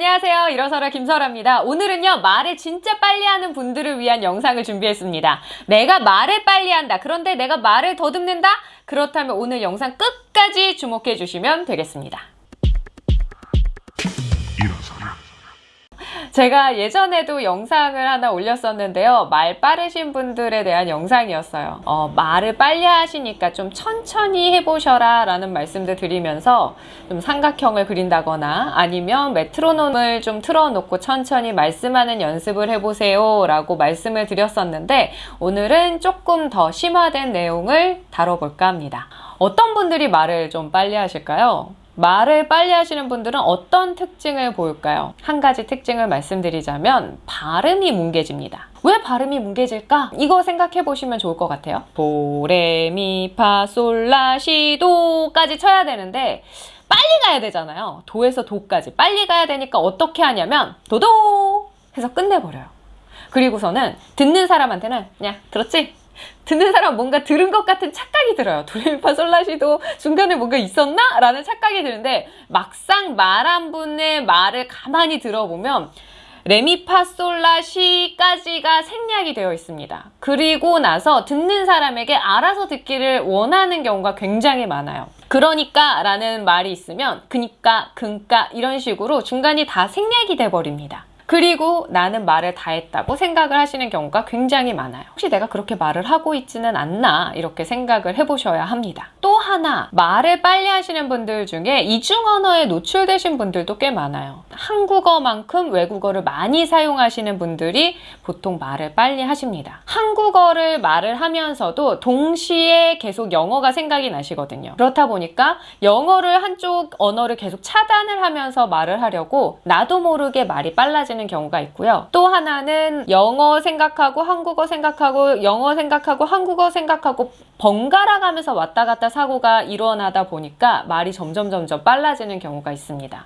안녕하세요. 일어서라 김설아입니다. 오늘은요, 말을 진짜 빨리 하는 분들을 위한 영상을 준비했습니다. 내가 말을 빨리 한다. 그런데 내가 말을 더듬는다? 그렇다면 오늘 영상 끝까지 주목해 주시면 되겠습니다. 제가 예전에도 영상을 하나 올렸었는데요. 말 빠르신 분들에 대한 영상이었어요. 어, 말을 빨리 하시니까 좀 천천히 해보셔라 라는 말씀도 드리면서 좀 삼각형을 그린다거나 아니면 메트로놈을 좀 틀어놓고 천천히 말씀하는 연습을 해보세요 라고 말씀을 드렸었는데 오늘은 조금 더 심화된 내용을 다뤄볼까 합니다. 어떤 분들이 말을 좀 빨리 하실까요? 말을 빨리 하시는 분들은 어떤 특징을 보일까요? 한 가지 특징을 말씀드리자면 발음이 뭉개집니다. 왜 발음이 뭉개질까? 이거 생각해 보시면 좋을 것 같아요. 도레미파솔라시도까지 쳐야 되는데 빨리 가야 되잖아요. 도에서 도까지 빨리 가야 되니까 어떻게 하냐면 도도 해서 끝내버려요. 그리고서는 듣는 사람한테는 그냥 들었지? 듣는 사람 뭔가 들은 것 같은 착각이 들어요. 도레미파 솔라시도 중간에 뭔가 있었나? 라는 착각이 드는데 막상 말한 분의 말을 가만히 들어보면 레미파솔라시까지가 생략이 되어 있습니다. 그리고 나서 듣는 사람에게 알아서 듣기를 원하는 경우가 굉장히 많아요. 그러니까 라는 말이 있으면 그니까, 근까 이런 식으로 중간이 다 생략이 돼 버립니다. 그리고 나는 말을 다 했다고 생각을 하시는 경우가 굉장히 많아요. 혹시 내가 그렇게 말을 하고 있지는 않나 이렇게 생각을 해보셔야 합니다. 또 하나 말을 빨리 하시는 분들 중에 이중 언어에 노출되신 분들도 꽤 많아요. 한국어만큼 외국어를 많이 사용하시는 분들이 보통 말을 빨리 하십니다. 한국어를 말을 하면서도 동시에 계속 영어가 생각이 나시거든요. 그렇다 보니까 영어를 한쪽 언어를 계속 차단을 하면서 말을 하려고 나도 모르게 말이 빨라지는 경우가 있고요. 또 하나는 영어 생각하고 한국어 생각하고 영어 생각하고 한국어 생각하고 번갈아 가면서 왔다 갔다 사고 가 일어나다 보니까 말이 점점 점점 빨라지는 경우가 있습니다.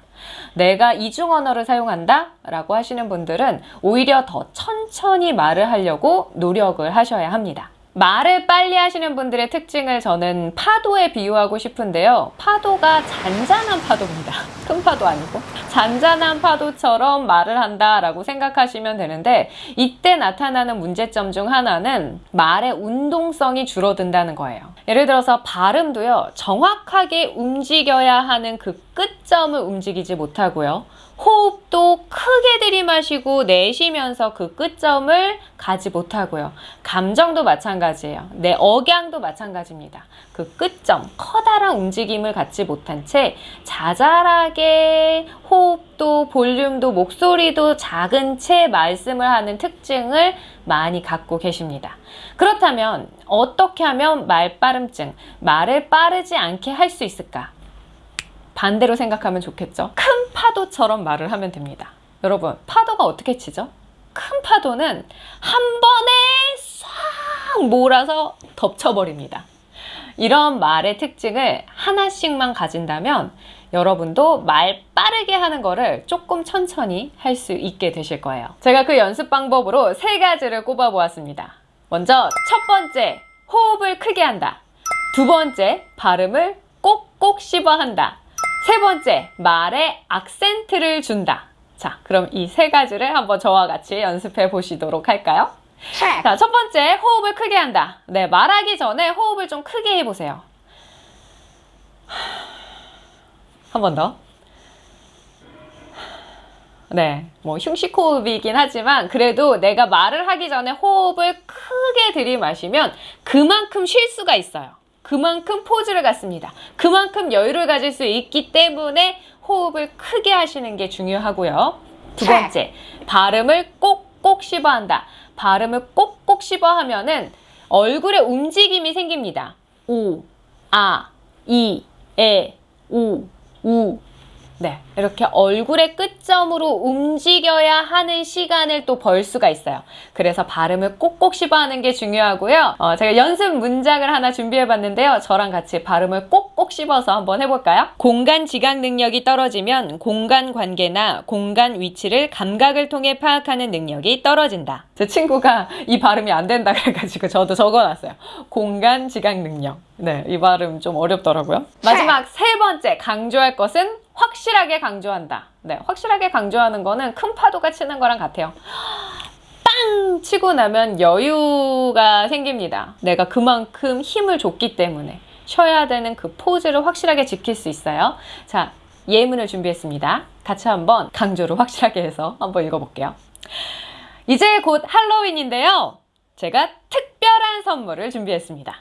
내가 이중 언어를 사용한다 라고 하시는 분들은 오히려 더 천천히 말을 하려고 노력을 하셔야 합니다. 말을 빨리 하시는 분들의 특징을 저는 파도에 비유하고 싶은데요. 파도가 잔잔한 파도입니다. 큰 파도 아니고. 잔잔한 파도처럼 말을 한다 라고 생각하시면 되는데 이때 나타나는 문제점 중 하나는 말의 운동성이 줄어든다는 거예요. 예를 들어서 발음도요. 정확하게 움직여야 하는 그 끝점을 움직이지 못하고요. 호흡도 크게 들이마시고 내쉬면서 그 끝점을 가지 못하고요. 감정도 마찬가지예요. 내 억양도 마찬가지입니다. 그 끝점, 커다란 움직임을 갖지 못한 채 자잘하게 호흡 도 볼륨도 목소리도 작은 채 말씀을 하는 특징을 많이 갖고 계십니다. 그렇다면 어떻게 하면 말빠름증, 말을 빠르지 않게 할 수 있을까? 반대로 생각하면 좋겠죠. 큰 파도처럼 말을 하면 됩니다. 여러분, 파도가 어떻게 치죠? 큰 파도는 한 번에 싹 몰아서 덮쳐버립니다. 이런 말의 특징을 하나씩만 가진다면 여러분도 말 빠르게 하는 거를 조금 천천히 할 수 있게 되실 거예요. 제가 그 연습 방법으로 세 가지를 꼽아 보았습니다. 먼저 첫 번째, 호흡을 크게 한다. 두 번째, 발음을 꼭꼭 씹어 한다. 세 번째, 말에 악센트를 준다. 자, 그럼 이 세 가지를 한번 저와 같이 연습해 보시도록 할까요? 자, 첫 번째, 호흡을 크게 한다. 네, 말하기 전에 호흡을 좀 크게 해보세요. 한 번 더. 네, 뭐 흉식 호흡이긴 하지만 그래도 내가 말을 하기 전에 호흡을 크게 들이마시면 그만큼 쉴 수가 있어요. 그만큼 포즈를 갖습니다. 그만큼 여유를 가질 수 있기 때문에 호흡을 크게 하시는 게 중요하고요. 두 번째, 발음을 꼭 꼭 씹어 한다. 발음을 꼭꼭 씹어 하면 은 얼굴에 움직임이 생깁니다. 오, 아, 이, 에, 우, 우. 네, 이렇게 얼굴의 끝점으로 움직여야 하는 시간을 또 벌 수가 있어요. 그래서 발음을 꼭꼭 씹어하는 게 중요하고요. 어, 제가 연습 문장을 하나 준비해봤는데요. 저랑 같이 발음을 꼭꼭 씹어서 한번 해볼까요? 공간 지각 능력이 떨어지면 공간 관계나 공간 위치를 감각을 통해 파악하는 능력이 떨어진다. 제 친구가 이 발음이 안 된다 그래가지고 저도 적어놨어요. 공간 지각 능력. 네, 이 발음 좀 어렵더라고요. 마지막 세 번째 강조할 것은 확실하게 강조한다. 네, 확실하게 강조하는 거는 큰 파도가 치는 거랑 같아요. 빵! 치고 나면 여유가 생깁니다. 내가 그만큼 힘을 줬기 때문에 쉬어야 되는 그 포즈를 확실하게 지킬 수 있어요. 자, 예문을 준비했습니다. 같이 한번 강조를 확실하게 해서 한번 읽어볼게요. 이제 곧 할로윈인데요. 제가 특별한 선물을 준비했습니다.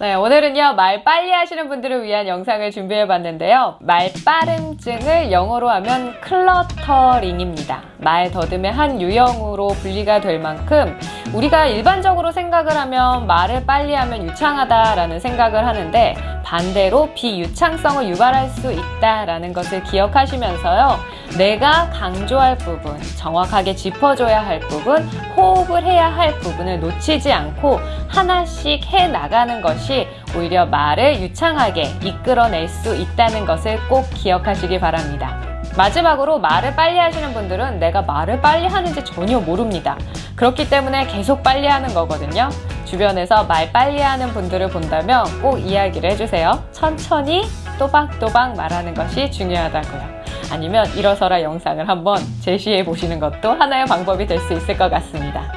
네, 오늘은요, 말 빨리 하시는 분들을 위한 영상을 준비해 봤는데요. 말 빠름증을 영어로 하면 클러터링입니다. 말 더듬의 한 유형으로 분리가 될 만큼 우리가 일반적으로 생각을 하면 말을 빨리 하면 유창하다라는 생각을 하는데 반대로 비유창성을 유발할 수 있다라는 것을 기억하시면서요. 내가 강조할 부분, 정확하게 짚어줘야 할 부분, 호흡을 해야 할 부분을 놓치지 않고 하나씩 해 나가는 것이 오히려 말을 유창하게 이끌어낼 수 있다는 것을 꼭 기억하시기 바랍니다. 마지막으로 말을 빨리 하시는 분들은 내가 말을 빨리 하는지 전혀 모릅니다. 그렇기 때문에 계속 빨리 하는 거거든요. 주변에서 말 빨리 하는 분들을 본다면 꼭 이야기를 해주세요. 천천히 또박또박 말하는 것이 중요하다고요. 아니면 일어서라 영상을 한번 제시해 보시는 것도 하나의 방법이 될 수 있을 것 같습니다.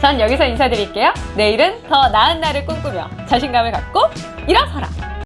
전 여기서 인사드릴게요. 내일은 더 나은 날을 꿈꾸며 자신감을 갖고 일어서라!